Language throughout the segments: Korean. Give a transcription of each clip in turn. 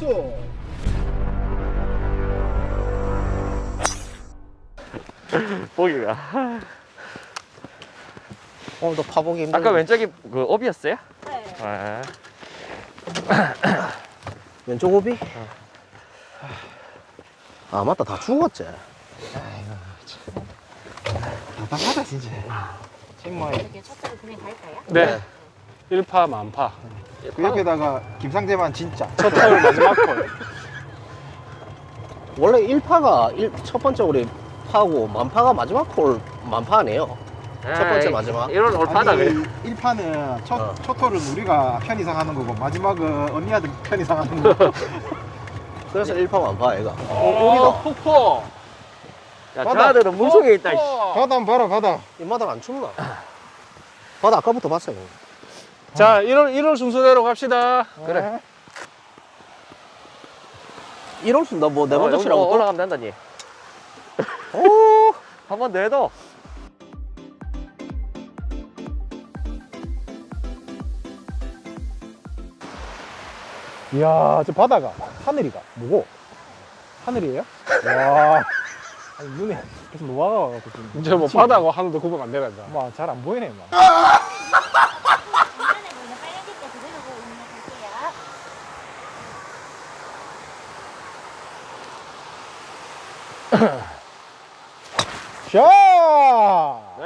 나이스 보기가. 오늘도 파보기 힘들 아까 왼쪽이 그 업이었어요? 네. 아, 왼쪽 오비? 아 맞다 다 죽었지 답답하다 진짜 정말 이렇게 첫째로 그냥 갈까요? 네. 1파 만파. 그 옆에다가 김상재만 진짜 첫 털 마지막 털. 원래 1파가 첫 번째 우리 파고 만파가 마지막 콜 만파 아니에요 첫 번째 마지막 이런 올파다 그래. 1파는 첫, 어. 첫 톨은 우리가 편의상 하는 거고 마지막은 언니한테 편의상 하는 거 그래서 1파 만파 얘가 어, 폭포. 야, 바다. 저아들은 물속에 있다. 씨. 바다 한번 봐라 바다 이 마당 안 춥나? 바다 아까부터 봤어요 자, 1월 1월 순서대로 갑시다. 그래. 1월 순다 뭐네 번째 어, 치라고? 올라가면 된다니. 오한 번 더 해도. 이야 저 바다가 하늘이가 뭐고? 하늘이에요? 와 아니, 눈에 계속 노화가 지금 이제 뭐 바다하고 하늘도 구분 안 되란다. 막잘안 보이네 막 중간에 보이는 빨간색깔 그대로 보고 있는 갈게요.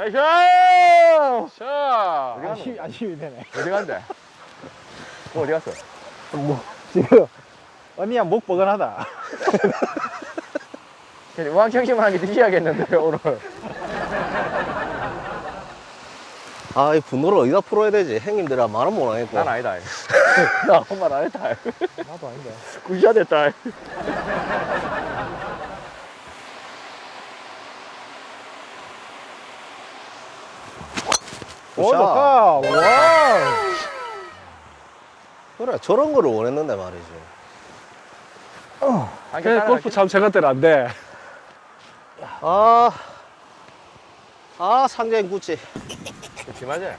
샤! 나이스! 자, 어디 안심이, 안심이 되네 어디 간대? 어, 어디 갔어? 뭐 지금 언니야 목 뻐근하다 왕청심하게 드셔야겠는데, 오늘. 아, 이 분노를 어디다 풀어야 되지? 형님들아 말은 못 하겠고. 난 아니다. 나 아무 말 안 했다. 나도 아닌데 굿샷 했다. 굿샷. 좋다 와 그래, 저런 거를 원했는데 말이지. 그래, 골프 참 제가 때는 안 돼. 아, 아, 상자인 구찌. 그치, 맞아.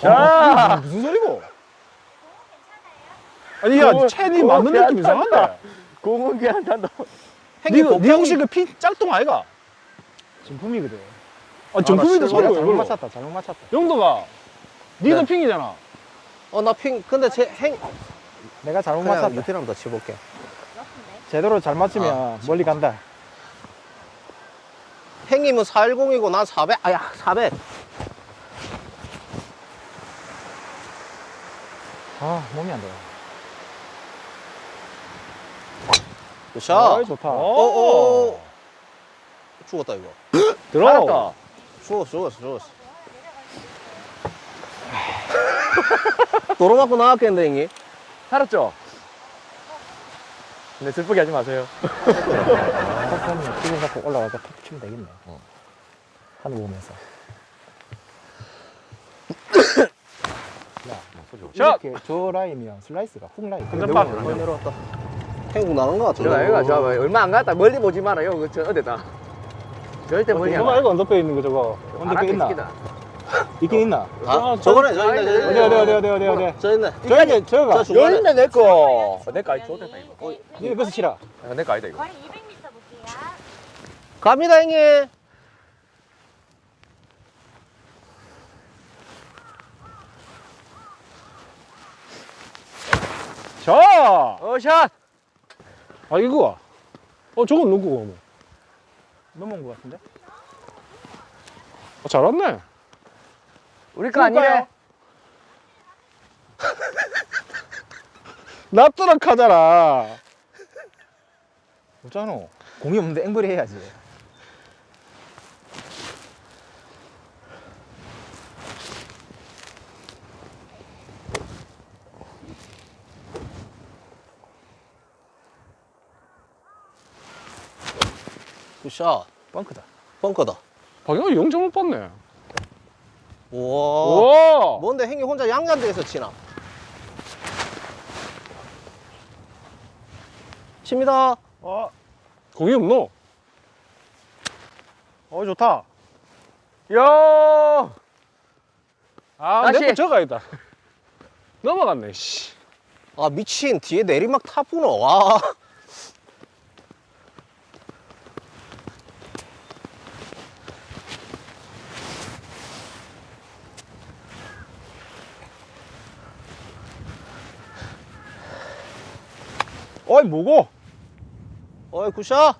자! 무슨 소리고? 아니 야 그거- 첸이 맞는 느낌. 이상한데 공은 괜찮다. 니가 니 혹시 그피 짤동 아이가? 정품이거든 아 정품인데 나 소리가 실버야, 잘못. 맞췄다 잘못 맞췄다 용도가 니도 네. 핑이잖아. 어, 나 핑, 근데 제 행, 내가 잘못 맞췄다 한번 더 치볼게. 제대로 잘 맞추면 아, 멀리 간다 행님은 410이고 난 400, 아야, 400. 아 몸이 안 돼. 굿샷. 아, 좋다. 어, 어, 어. 죽었다, 이거. 들어. 알았다. 죽었어, 죽었어, 죽었어. 도로 맞고 나왔겠는데, 형님? 살았죠? 근데 슬프게 하지 마세요. 기분 잡고 올라가서 탁 치면 되겠네. 하늘 보면서. 샷! 이렇게 저 라인이랑 슬라이스가 훅 라인. 근데 내려왔다. 행국 나간 것 같은데. 제가 여기가 저 얼마 안 갔다 멀리 보지 말아요. 그저 어디다. 절대 멀리 안 저거 가. 알고 언더페 있는 거 저거. 언더페 있나? 있긴 있나? 아, 저거네, 저 있네, 저 어디 있네. 어디 어디 어디 어디 어디. 저 있네. 저 있네 저거가. 저 중간에. 열네 내 거. 내거 아니 좋겠다 이거. 이거 그래서 치라. 아, 내거 아니다 이거. 거리 200m 볼게요. 갑니다, 형님. 자. 어 샷. 아, 이거. 어, 저건 누구고? 뭐. 넘어온 것 같은데? 어, 잘 왔네. 우리 거 아니래. 납두락 하잖아. 없잖아. 공이 없는데 앵벌이 해야지. 굿샷. 벙크다. 벙커다. 박영호 영 잘못 봤네. 우와. 오! 뭔데 형님 혼자 양잔대에서 치나? 칩니다. 어. 공이 없노? 어 좋다. 야 아. 내거 저가 있다. 넘어갔네, 씨. 아 미친 뒤에 내리막 타구나 와 어이 뭐고? 어이 굿샷.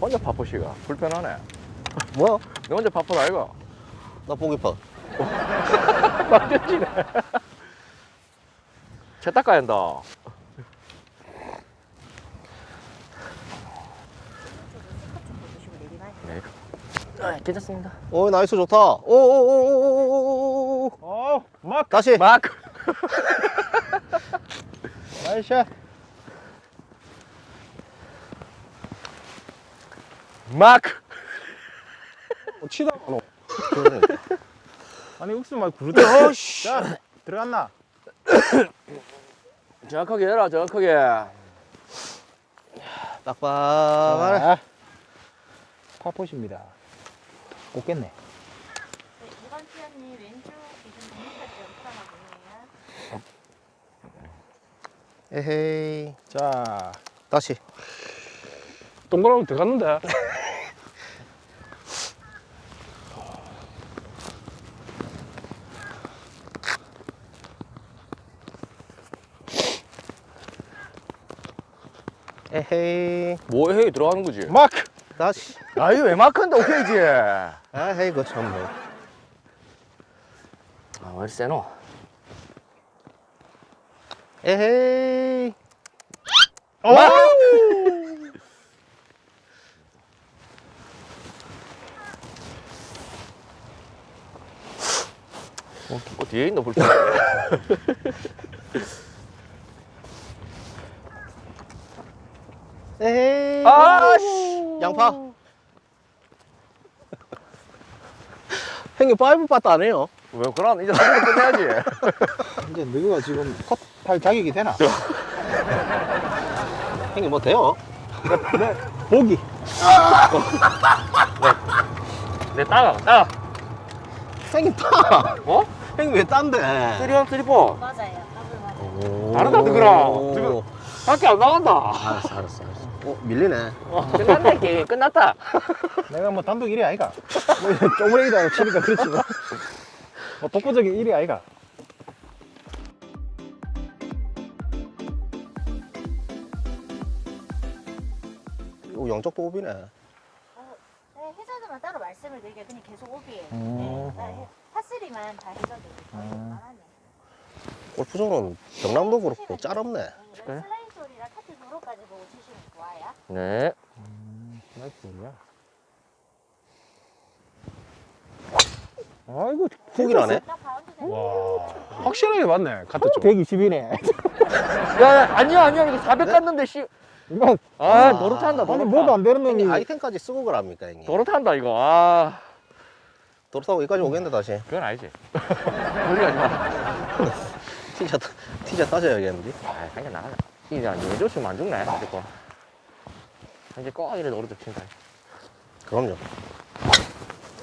혼자 파포시가. 불편하네. 뭐야 너 혼자 파포다 이거 나 보기 파. 맞지네. 차 닦아야 한다 보시고 내리막. 네 아, 괜찮습니다 어이 나이스 좋다 오 오 오 오 오 오오 어, 막 다시 막 나이스. 막 어, 치다 너. 그러니까. 아니 욱수 말 구르다. 어이씨 자 들어갔나? 정확하게 해라 정확하게 빡빡하네 자, 파포시입니다. 꽂겠네. 네, 이번 티어님 왼쪽 기준 100m 풀어가 보이네요. 에헤이 자, 다시 동그라미 들어갔는데. 에헤이 뭐해 들어가는 거지 마크. 다시 아 이거 왜 마크인데 오케이지 아헤이 그참 뭐. 아 왜 세노 에헤이. 어! 어, 뒤에 있는 불편 에헤이. 아씨 양파 형님 파이브 빠트 안 해요 왜 그럼 이제 사진 끝내야지 이제 너희가 지금 컷할 자격이 되나? 형님 뭐 돼요? 보기. 내 따가 따 형님 따 어? 형님 왜 딴데 쓰리원 쓰리포 맞아요. 더블 맞아요. 다르다, 그거랑. 오. 지금 밖에 안 나간다 알았어 알았어 알았어 어 밀리네 끝났네 게임 끝났다 내가 뭐 단독 1위 아이가? 뭐 쪼그레기다 치니까 그렇지만. 뭐 독보적인 1위 아이가? 이거 영적 도읍이네 어, 네, 해저드만 따로 말씀을 드릴게요. 그냥 계속 오비예요. 음. 네, 파스리만 다 해저드. 음. 음. 골프존은 경남도 그렇고 짤없네 네, 슬라이드 소리랑 카트 네 나이스야. 아이고, 와. 확실하게 맞네, 카트 쪽. 120이네. 야, 야 아니야 아니야 이게 400 갔는데 씨. 이거 아 도로 탄다 도로 아니 타. 뭐도 안 되는 놈이 아이템까지 쓰고 그럽니까 형님 도로 탄다 이거 아 도로 타고 여기까지 오겠는데 다시 그건 아니지 우리 가지 마 티자 티자 따져야겠는데 아, 한개 나가자. 이제 안 좋으면 안 죽네. 거. 이제 꼭 이래 오른쪽 친다. 그럼요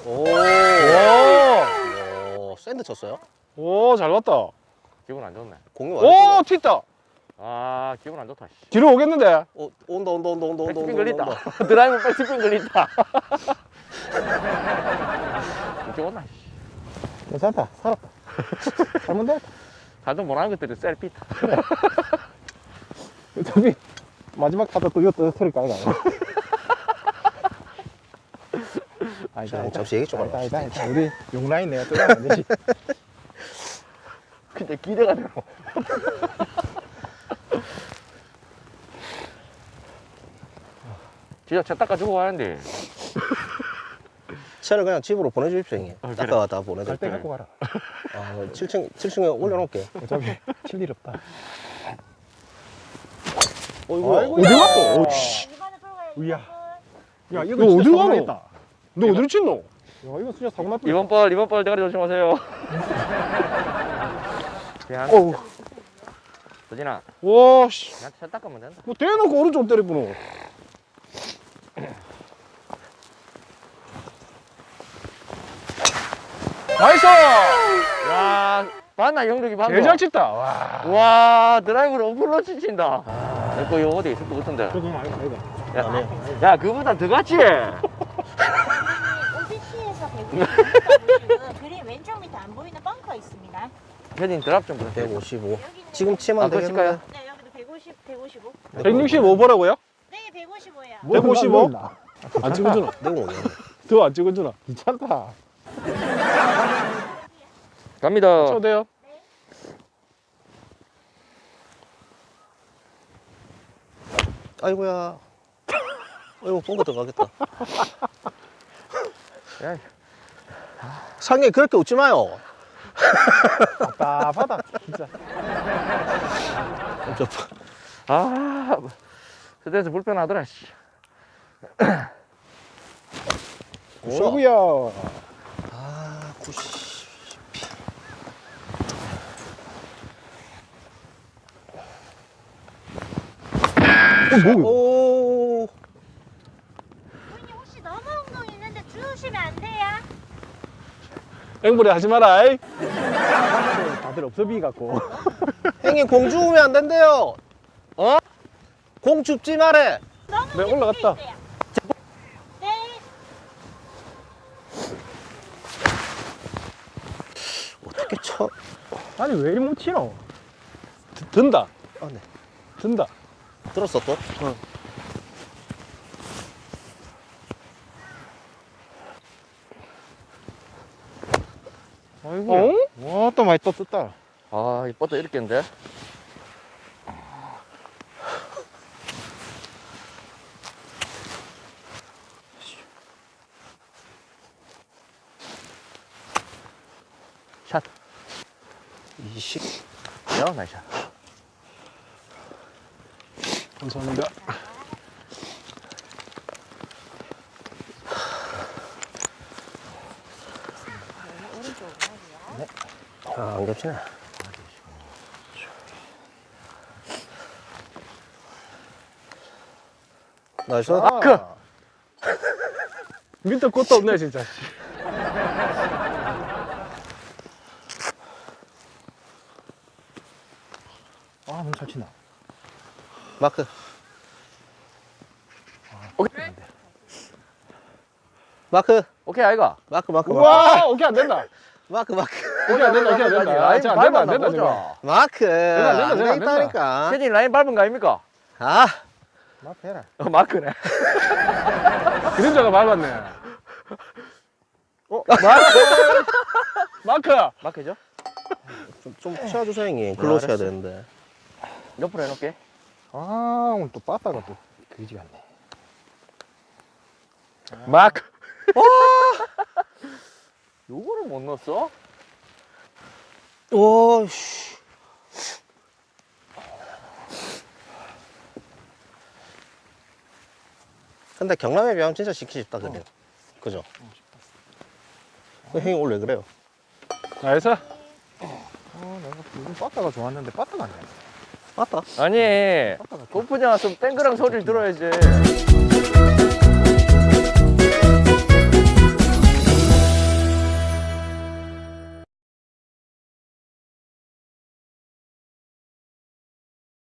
오, 오! 오 샌드 쳤어요? 오, 잘 봤다. 기분 안 좋네. 공이 오, 튀다. 아, 기분 안 좋다. 씨. 뒤로 오겠는데? 어, 온다 온다 온다 온다 온다 온다. 온다 드라이브 백스핀 걸린다. 오나. 씨. 괜찮다. 살았다. 잘못됐다. 다들 못하는 것들이 셀피다. 어차피 마지막 타도 또 떨어뜨릴까, 이거. 아니다, 자, 아니다. 잠시 얘기 좀 아니다, 하자 아니다, 아니다. 우리 용라인 내가 뚫으면 안 되지. 근데 기대가 되고. 진짜 차 닦아주고 가는데. 차를 그냥 집으로 보내주십시오 형님 아, 그래. 닦아가 다갈때 보내드릴게요 갖고 가라. 아, 7층 7층에 올려놓을게 어차피 칠일 없다. 어이구 아이고, 어디 야. 갔어? 오, 네, 씨. 이번에 풀어가야 우야. 야, 이거 너 어디 가노? 너 어디로 쳤노? 야, 이거 진짜 사고 날 뻔. 이번 발, 이번 발 대가리 조심하세요. 그냥 어우. 서진아, 와, 씨. 나한테 차 닦으면 된다. 뭐 대놓고 오른쪽 때리구나. nice! 야, 봤나 영덕이 방금? 개잘 쳤다. 와. 와, 드라이브를 어프로치 친다. 내거 이거 어디 있을 것 같은데. 그거 아이가 아이가. 야, 야, 그보다 더 같지? OB티에서 150m 그린 왼쪽 밑에 안 보이는 벙커 있습니다. 혜진 드랍 좀 보세요. 155 여기는 지금 치면 아, 그거 되겠네 칠까요? 네, 여기도 150, 155. 165보라고요? 네, 155예요. 뭐 155? 나안 찍어주나? 내가 오겠네 더안 찍어주나? 귀찮다. 갑니다. 쳐도 돼요? 아이고야 아이고 본거 들어가겠다 야, 상해 그렇게 웃지 마요 답답하다. 진짜. 저, 아, 스트레스 불편하더라, 씨. 오구야. 아 90. 어, 뭐? 오 부인님 혹시 넘어 운동 있는데 주우시면 안 돼요? 앵벌이 하지 마라. 이. 다들 없어 비 갖고. 형님 공 주우면 안 된대요 어? 공 줍지 말해 네, 올라갔다. 네. 어떻게 쳐 아니 왜 이리 못 치노? 드- 든다. 아, 네. 든다. 들었어 또? 아이고. 와, 또 많이 또 떴다. 아, 이 버터 이렇게 인데 샷. 20 야, 나이스 샷. 감사합니다. 아, 안 겹치네 나이스 그. 밑에 것도 없네, 진짜. 아, 너무 잘 친다. 마크 오케이. 마크 오케이, 아이가. 마크 마크 마크 우와, 오케이, 안 된다. 마크 마크 오케이, 안 된다, 오케이, 안 된다. 아, 진짜 안 된다, 안 된다, 지금. 마크 된다, 된다, 안 된다, 되겠다니까 혜진 라인 밟은 거 아닙니까? 아막 해라. 어, 마크네. 그림자가 밟았네. 어, 마크! 마크! 마크죠? 좀, 좀 치워주세요 형님 글로 아, 쳐야 알았어. 되는데 옆으로 해놓을게. 아, 오늘 또 빠따가 또 그지 같네. 마크. 요거를 못 넣었어? 오씨 근데 경남에 비하면 진짜 시키기 쉽다 그래요 그죠? 그 형님 원래 그래요 nice. 아, 내가 요즘 빠따가 좋았는데 빠따가 안 돼. 맞다 아니, 골프장 왔으면 땡그랑 소리를 들어야지.